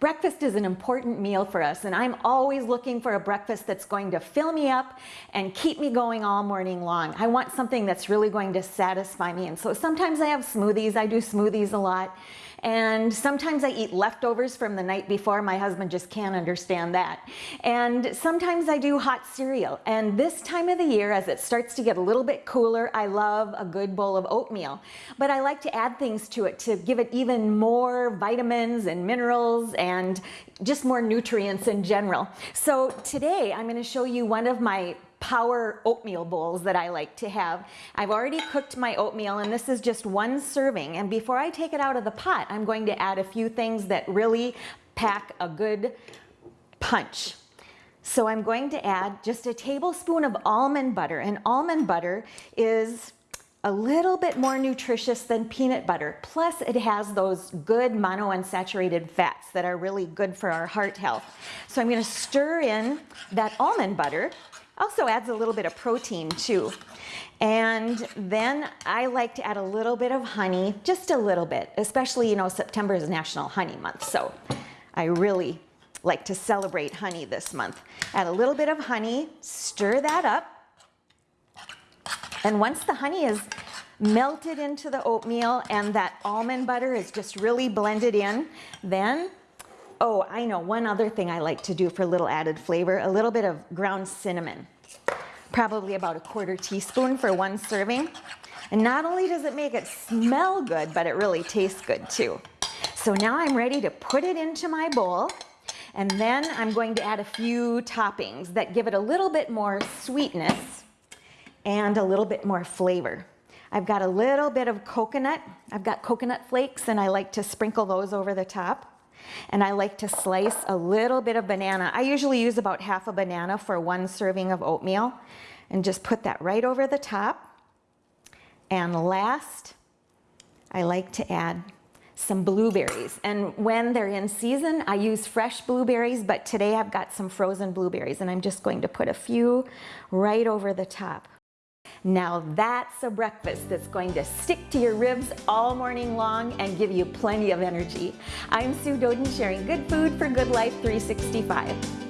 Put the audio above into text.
Breakfast is an important meal for us and I'm always looking for a breakfast that's going to fill me up and keep me going all morning long. I want something that's really going to satisfy me and so sometimes I have smoothies, I do smoothies a lot and sometimes I eat leftovers from the night before. My husband just can't understand that. And sometimes I do hot cereal. And this time of the year, as it starts to get a little bit cooler, I love a good bowl of oatmeal. But I like to add things to it to give it even more vitamins and minerals and just more nutrients in general. So today I'm going to show you one of my power oatmeal bowls that I like to have. I've already cooked my oatmeal and this is just one serving. And before I take it out of the pot, I'm going to add a few things that really pack a good punch. So I'm going to add just a tablespoon of almond butter. And almond butter is a little bit more nutritious than peanut butter. Plus it has those good monounsaturated fats that are really good for our heart health. So I'm gonna stir in that almond butter also adds a little bit of protein too. And then I like to add a little bit of honey, just a little bit, especially, you know, September is National Honey Month. So I really like to celebrate honey this month. Add a little bit of honey, stir that up. And once the honey is melted into the oatmeal and that almond butter is just really blended in, then Oh, I know one other thing I like to do for a little added flavor, a little bit of ground cinnamon. Probably about a quarter teaspoon for one serving. And not only does it make it smell good, but it really tastes good too. So now I'm ready to put it into my bowl. And then I'm going to add a few toppings that give it a little bit more sweetness and a little bit more flavor. I've got a little bit of coconut. I've got coconut flakes and I like to sprinkle those over the top. And I like to slice a little bit of banana. I usually use about half a banana for one serving of oatmeal and just put that right over the top. And last, I like to add some blueberries. And when they're in season, I use fresh blueberries, but today I've got some frozen blueberries and I'm just going to put a few right over the top. Now that's a breakfast that's going to stick to your ribs all morning long and give you plenty of energy. I'm Sue Doeden sharing good food for good life 365.